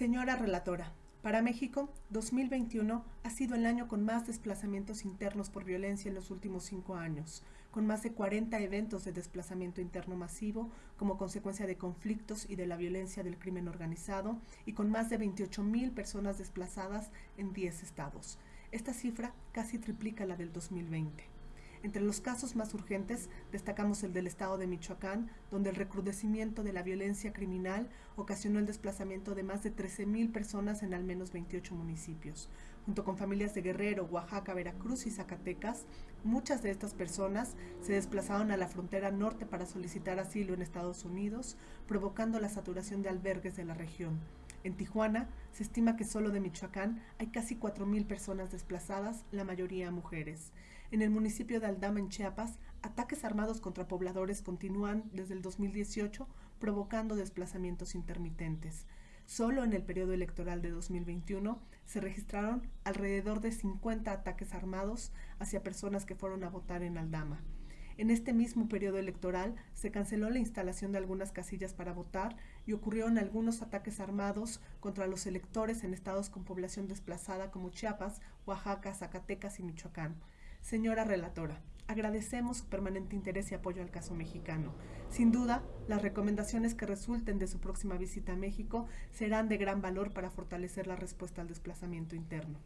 Señora relatora, para México, 2021 ha sido el año con más desplazamientos internos por violencia en los últimos cinco años, con más de 40 eventos de desplazamiento interno masivo como consecuencia de conflictos y de la violencia del crimen organizado y con más de 28 mil personas desplazadas en 10 estados. Esta cifra casi triplica la del 2020. Entre los casos más urgentes destacamos el del estado de Michoacán, donde el recrudecimiento de la violencia criminal ocasionó el desplazamiento de más de 13.000 personas en al menos 28 municipios. Junto con familias de Guerrero, Oaxaca, Veracruz y Zacatecas, muchas de estas personas se desplazaron a la frontera norte para solicitar asilo en Estados Unidos, provocando la saturación de albergues de la región. En Tijuana se estima que solo de Michoacán hay casi 4.000 personas desplazadas, la mayoría mujeres. En el municipio de Aldama, en Chiapas, ataques armados contra pobladores continúan desde el 2018, provocando desplazamientos intermitentes. Solo en el periodo electoral de 2021 se registraron alrededor de 50 ataques armados hacia personas que fueron a votar en Aldama. En este mismo periodo electoral se canceló la instalación de algunas casillas para votar y ocurrieron algunos ataques armados contra los electores en estados con población desplazada como Chiapas, Oaxaca, Zacatecas y Michoacán. Señora relatora, agradecemos su permanente interés y apoyo al caso mexicano. Sin duda, las recomendaciones que resulten de su próxima visita a México serán de gran valor para fortalecer la respuesta al desplazamiento interno.